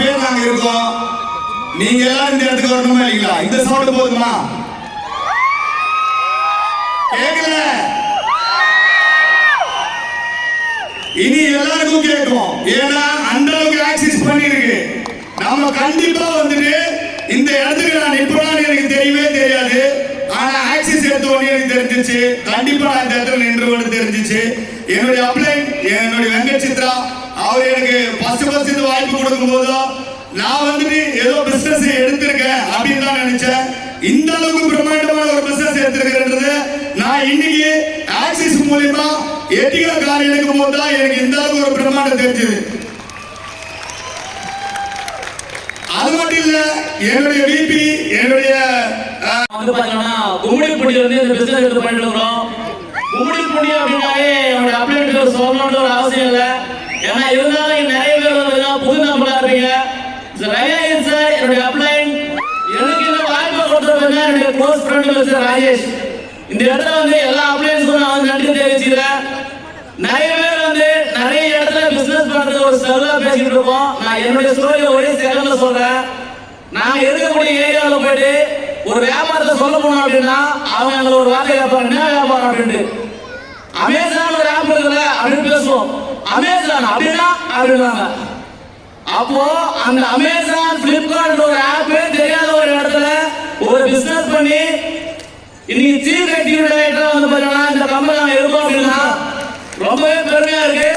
பேர் நாங்க இருக்கோம் நீங்க எல்லாரும் இந்த இடத்துக்கு வரணுமா இல்லைங்களா? இந்த சவுண்ட் போதுமா? கேட்கல இனி எல்லாருக்கும் கேட்கும் ஏன்னா அந்த அளவுக்கு ஆக்சிஸ் பண்ணிருக்கு. நாம கண்டிப்பா வந்துட்டு இந்த இடத்துக்கு நான் நிற்பேன்னு எனக்கு தெரியவே தெரியாது. ஆனா ஆக்சிஸ் எடுத்த உடனே எனக்கு தெரிஞ்சிச்சு. கண்டிப்பா நான் இந்த இடத்துல நின்று தெரிஞ்சிச்சு. என்னுடைய வாய்ப்பு கொடுக்கும் போதோ நான் வந்துட்டு ஏதோ பிசினஸ் எடுத்திருக்கேன் அப்படின்னு தான் நினைச்சேன். இந்த அளவுக்கு பிரம்மாண்டமான ஒரு பிசினஸ் எடுத்திருக்கிறேன்றது நான் இன்னைக்கு ஆக்சிஸ் மூலியமா எட்டிகா கார் எடுக்கும் போது தான் எனக்கு இந்த அளவுக்கு ஒரு பிரம்மாண்டம் தெரிஞ்சது. அது மட்டும் இல்ல என்னுடைய விபி என்னுடைய வந்து பாத்தீங்கன்னா கும்மிடிப்பூண்டி வந்து இந்த பிசினஸ் எடுத்து பண்ணிட்டு இருக்கிறோம். கும்மிடிப்பூண்டி அப்படின்னாலே என்னோட அப்ளைண்ட் சொல்லணுன்ற ஒரு அவசியம் இல்லை. ஏன்னா இருந்தாலும் நிறைய பேர் வந்து சார் புது ரயாயன் சார் என்னுடைய அப்ளைன் எனக்கு இந்த வாய்ப்பை கொடுத்தவங்க என்னுடைய க்ளோஸ் ஃப்ரெண்ட் சார் ராஜேஷ். இந்த இடத்துல வந்து எல்லா அப்ளைன்ஸுக்கும் நான் வந்து நன்றி தெரிவிச்சுக்கிறேன். நிறைய பேர் வந்து நிறைய இடத்துல பிசினஸ் பண்றது ஒரு செலவா பேசிட்டு இருக்கோம். நான் என்னுடைய ஸ்டோரியை ஒரே செகண்ட்ல சொல்றேன். நான் இருக்கக்கூடிய ஏரியாவில் போயிட்டு ஒரு வியாபாரத்தை சொல்ல போனோம் அப்படின்னா அவங்க எங்களை ஒரு வார்த்தை கேட்பாங்க. என்ன வியாபாரம் அப்படின்ட்டு. அமேசான் ஒரு ஆப் இருக்குல்ல அப்படின்னு பேசுவோம். அமேசான் அப்படின்னா அப்படின்னாங்க. அப்போ அந்த அமேசான் பிளிப்கார்ட் ஒரு ஆப் தெரியாத ஒரு இடத்துல ஒரு பிசினஸ் பண்ணி இன்னைக்கு சீஃப் எக்ஸிக்யூட்டிவ் வந்து பாத்தீங்கன்னா இந்த கம்பெனி நாங்க இருக்கோம் அப்படின்னா ரொம்பவே பெருமையா இருக்கு.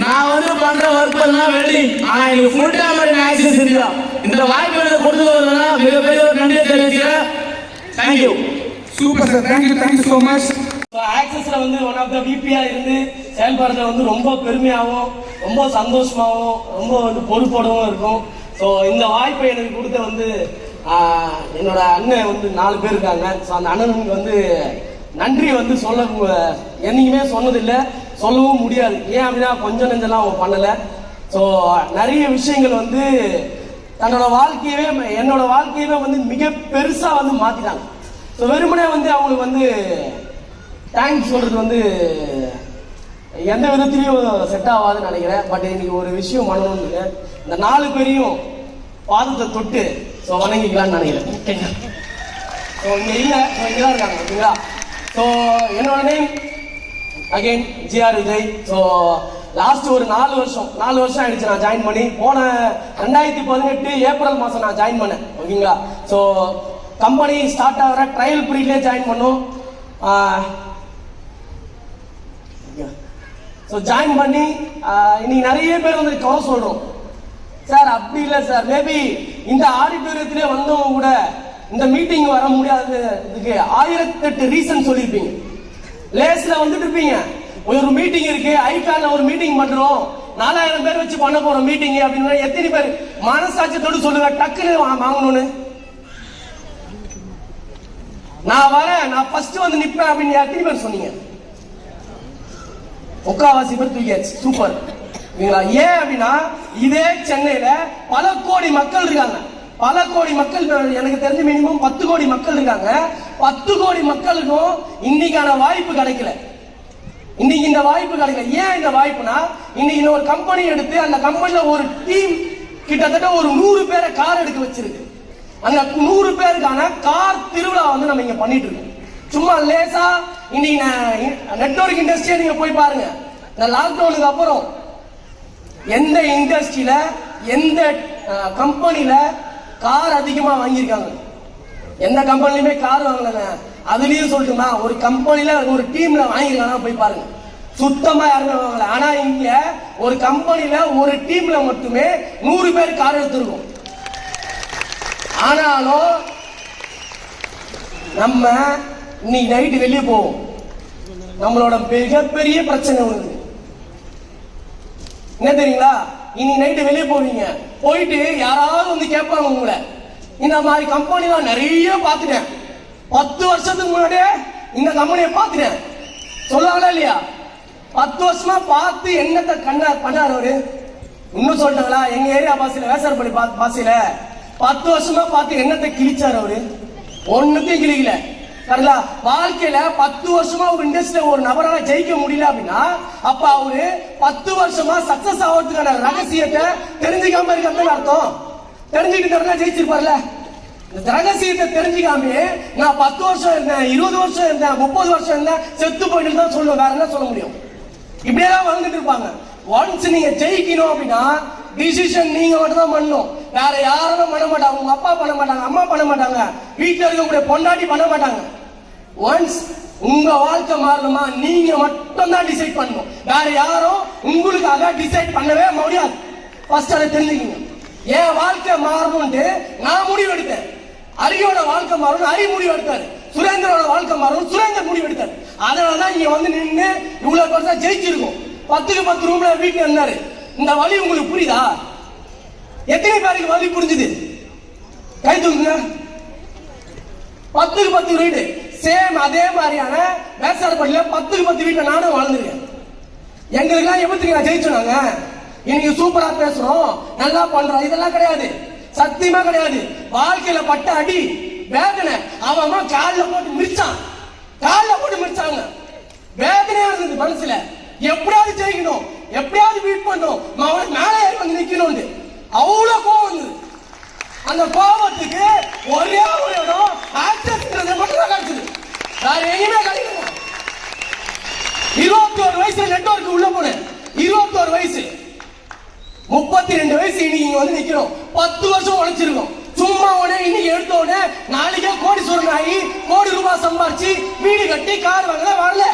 நான் வந்து பண்ற ஒர்க் எல்லாம் வெல்டிங் ஆனா எனக்கு ஃபுல் டைம் ஆக்சஸ் இல்லையா இந்த வாய்ப்பு எனக்கு கொடுத்ததுனா மிகப்பெரிய ஒரு நன்றியை தெரிவிக்கிறேன் thank you super sir thank you thank you so much ஆக்சஸ்ல வந்து ஒன் ஆஃப் த விபியா இருந்து செயல்படுறது வந்து ரொம்ப பெருமையாகவும் ரொம்ப சந்தோஷமாகவும் ரொம்ப வந்து பொறுப்போடவும் இருக்கும். ஸோ இந்த வாய்ப்பை எனக்கு கொடுத்த வந்து என்னோட அண்ணன் வந்து நாலு பேர் இருக்காங்க. ஸோ அந்த அண்ணனுக்கு வந்து நன்றி வந்து சொல்ல என்னைக்குமே சொன்னதில்லை. சொல்லவும் முடியாது. ஏன் அப்படின்னா கொஞ்சம் நெஞ்செல்லாம் அவங்க பண்ணலை. ஸோ நிறைய விஷயங்கள் வந்து தன்னோட வாழ்க்கையவே என்னோட வாழ்க்கையவே வந்து மிக பெருசாக வந்து மாற்றிட்டாங்க ஸோ வெறுமனே வந்து அவங்களுக்கு வந்து தேங்க்ஸ் சொல்கிறது வந்து எந்த விதத்திலையும் செட் ஆகாதுன்னு நினைக்கிறேன். பட் இன்னைக்கு ஒரு விஷயம் பண்ணணும்னு இந்த நாலு பேரையும் பாதத்தை தொட்டு ஸோ வணங்கிக்கலாம்னு நினைக்கிறேன். ஸோ இங்கே இல்லை. ஸோ இங்கே தான் இருக்காங்க. ஓகேங்களா? ஸோ என்னோட name again GR Vijay so last ஒரு நாலு வருஷம். நாலு வருஷம் ஆயிடுச்சு நான் ஜாயின் பண்ணி. போன ரெண்டாயிரத்தி பதினெட்டு ஏப்ரல் மாதம் நான் ஜாயின் பண்ணேன். ஓகேங்களா? ஸோ கம்பெனி ஸ்டார்ட் ஆகிற ட்ரையல் பீரியட்லேயே ஜாயின் பண்ணோம். ஸோ ஜாயின் பண்ணி இன்னைக்கு நிறைய பேர் வந்து குறை சொல்றோம். சார் அப்படி இல்லை சார். மேபி இந்த ஆடிட்டோரியத்திலே வந்தவங்க கூட இந்த மீட்டிங் வர முடியாது இதுக்கு ஆயிரத்தெட்டு ரீசன் சொல்லியிருப்பீங்க. லேஸ்ல வந்துட்டு இருப்பீங்க. ஒரு மீட்டிங் இருக்கு ஐகான்ல ஒரு மீட்டிங் பண்றோம். நாலாயிரம் பேர் வச்சு பண்ண போறோம் மீட்டிங் அப்படின்னு எத்தனை பேர் மனசாட்சியத்தோடு சொல்லுங்க டக்குன்னு வாங்கணும்னு. நான் வரேன். நான் ஃபர்ஸ்ட் வந்து நிப்பேன் அப்படின்னு எத்தனை பேர் சொன்னீங்க? முக்காவாசி பேர் தூக்கியாச்சு சூப்பர் சரிங்களா ஏன் அப்படின்னா இதே சென்னையில பல கோடி மக்கள் இருக்காங்க. பல கோடி மக்கள் எனக்கு தெரிஞ்ச மினிமம் பத்து கோடி மக்கள் இருக்காங்க. பத்து கோடி மக்களுக்கும் இன்னைக்கான வாய்ப்பு கிடைக்கல. இன்னைக்கு இந்த வாய்ப்பு கிடைக்கல. ஏன் இந்த வாய்ப்புனா இன்னைக்கு இந்த ஒரு கம்பெனி எடுத்து அந்த கம்பெனில ஒரு டீம் கிட்டத்தட்ட ஒரு நூறு பேரை கார் எடுக்க வச்சிருக்கு. அந்த நூறு பேருக்கான கார் திருவிழா வந்து நம்ம இங்க பண்ணிட்டு இருக்கோம். சும்மா லேசா இன்னைக்கு நெட்வொர்க் இண்டஸ்ட்ரியை நீங்க போய் பாருங்க. இந்த லாக்டவுனுக்கு அப்புறம் எந்த இண்டஸ்ட்ரியில எந்த கம்பெனில கார் அதிகமா வாங்கியிருக்காங்க. எந்த கம்பெனிலுமே கார் வாங்கலங்க. அதுலயும் சொல்லட்டுமா? ஒரு கம்பெனில ஒரு டீம்ல வாங்கியிருக்காங்க போய் பாருங்க. சுத்தமா யாருமே வாங்கல. ஆனா இங்க ஒரு கம்பெனில ஒரு டீம்ல மட்டுமே நூறு பேர் கார் எடுத்திருக்கோம். ஆனாலும் நம்ம இன்னைக்கு நைட்டு வெளியே போவோம் நம்மளோட மிகப்பெரிய பிரச்சனை ஒண்ணு என்ன தெரியுங்களா? இன்னைக்கு நைட்டு வெளியே போவீங்க. போயிட்டு யாராவது வந்து கேட்பாங்க உங்களை. இந்த மாதிரி கம்பெனிலாம் நிறைய பார்த்துட்டேன். பத்து வருஷத்துக்கு முன்னாடியே இந்த கம்பெனியை பார்த்துட்டேன். சொல்லாங்களா இல்லையா? பத்து வருஷமா பார்த்து என்னத்தை கண்ண பண்ணார் அவரு? இன்னும் சொல்லிட்டாங்களா? எங்க ஏரியா பாசில வேசாரப்பள்ளி பாசில பத்து வருஷமா பார்த்து என்னத்தை கிழிச்சார் அவரு? ஒண்ணுத்தையும் கிழிக்கல. சரிங்களா? வாழ்க்கையில பத்து வருஷமா ஒரு இண்டஸ்ட்ரியில ஒரு நபரால ஜெயிக்க முடியல அப்படின்னா அப்ப அவரு பத்து வருஷமா சக்சஸ் ஆகிறதுக்கான ரகசியத்தை தெரிஞ்சுக்காம இருக்கிறது அர்த்தம். தெரிஞ்சுக்கிட்டு ஜெயிச்சிருப்பார்ல. இந்த ரகசியத்தை தெரிஞ்சுக்காம நான் பத்து வருஷம் இருந்தேன் இருபது வருஷம் இருந்தேன் முப்பது வருஷம் இருந்தேன் செத்து போயிட்டு தான் சொல்லுவேன் வேற என்ன சொல்ல முடியும்? இப்படியே தான் வாழ்ந்துட்டு இருப்பாங்க. ஒன்ஸ் நீங்க ஜெயிக்கணும் அப்படின்னா டிசிஷன் நீங்க மட்டும் தான் பண்ணணும். வேற யாரும் பண்ண மாட்டாங்க. உங்க அப்பா பண்ண மாட்டாங்க அம்மா பண்ண மாட்டாங்க. வீட்டுல இருக்கக்கூடிய பொண்டாட்டி பண்ண மாட்டாங்க. ஒன்ஸ் உங்க வாழ்க்கை மாறணுமா? நீங்க மட்டும் தான் டிசைட் பண்ணணும். வேற யாரும் உங்களுக்காக டிசைட் பண்ணவே முடியாது. ஃபர்ஸ்ட் அதை தெரிஞ்சுக்கங்க. என் வாழ்க்கை மாறணும்ட்டு நான் முடிவு எடுத்தேன். அரியோட வாழ்க்கை மாறணும் அரி முடிவு எடுத்தாரு. வாழ்க்கை மாறணும் சுரேந்தர் முடிவு எடுத்தாரு. அதனால தான் இங்க வந்து நின்று இவ்வளவு பெருசா ஜெயிச்சிருக்கோம். பத்துக்கு பத்து ரூம்ல வீட்டுல இருந்தாரு இந்த வழி உங்களுக்கு புரியுதா? எத்தனை பேருக்கு வழி புரிஞ்சுது? கை தூக்குங்க. பத்துக்கு பத்து வீடு. சேம் அதே மாதிரியான வேசாரப்பள்ளியில பத்துக்கு பத்து வீட்டுல நானும் வாழ்ந்துருக்கேன். எங்களுக்கெல்லாம் எப்படி நான் ஜெயிச்சோம் நாங்க? இன்னைக்கு சூப்பரா பேசுறோம் நல்லா பண்றோம். இதெல்லாம் கிடையாது. சத்தியமா கிடையாது. வாழ்க்கையில பட்ட அடி வேதனை. அவன் அம்மா காலில் போட்டு மிரிச்சான் காலில் போட்டு மிரிச்சாங்க வேதனையா இருந்தது மனசுல. எப்படியாவது ஜெயிக்கணும். எப்படியாவது பீட் பண்ணும் அவன் மேலே ஏறி வந்து நிக்கணும்னு. அவ்வளவு கோவம் வந்தது அந்த கோபத்துக்கு ஒரே ஒரு இடம் ஆக்சஸ்ன்றது மட்டும் தான் கிடைச்சது வேற எங்கேயுமே கிடைக்கல இருபத்தி ஒரு வயசுல நெட்வொர்க் உள்ள போனேன். இருபத்தி ஒரு வயசு. முப்பத்தி ரெண்டு வயசு இன்னைக்கு இங்க வந்து நிக்கிறோம். பத்து வருஷம் உழைச்சிருக்கோம். சும்மா உடனே இன்னைக்கு எடுத்த உடனே நாளைக்கே கோடி ஆகி கோடி ரூபாய் சம்பாரிச்சு வீடு கட்டி கார் வாங்கல வரல.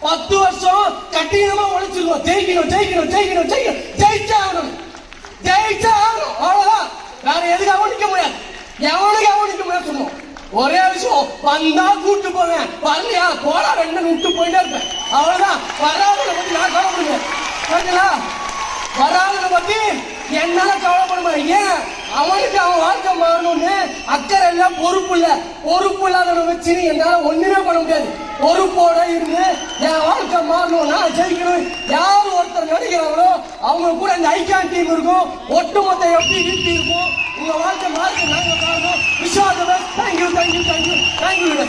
பத்து வருஷம் கட்டினமா உழைச்சிருக்கோம். ஜெயிக்கணும் ஜெயிக்கணும் ஜெயிக்கணும் ஜெயிக்கணும். ஜெயிச்சா ஆகணும். ஜெயிச்சா ஆகணும். அவ்வளவுதான். வேற எதுக்காகவும் நிக்க முடியாது எவனுக்காகவும் நிக்க முடியாது சொன்னோம் ஒரே விஷயம் வந்தா கூட்டு போவேன். வரலையா? போடா ரெண்டு விட்டு போயிட்டே இருப்பேன். அவ்வளவுதான். வராதனை பத்தி நான் கவலைப்படுவேன். சரிங்களா வராதவனை பத்தி என்னால கவலைப்படுவேன் ஏன்? அவனுக்கு அவன் வாழ்க்கை மாறணும்னு அக்கறை எல்லாம் பொறுப்பு இல்ல. பொறுப்பு இல்லாதவனை வச்சு என்னால ஒண்ணுமே பண்ண முடியாது. பொறுப்போட இருந்து என் வாழ்க்கை மாறணும். நான் ஜெயிக்கணும். யார் ஒருத்தர் நடிக்கிறாங்களோ அவங்க கூட இந்த ஐக்கான் டீம் இருக்கும். ஒட்டுமொத்த எப்படி வீட்டு இருக்கும். உங்க வாழ்க்கை மாறி நாங்கள் காரணம். Vishada thank you thank you thank you thank you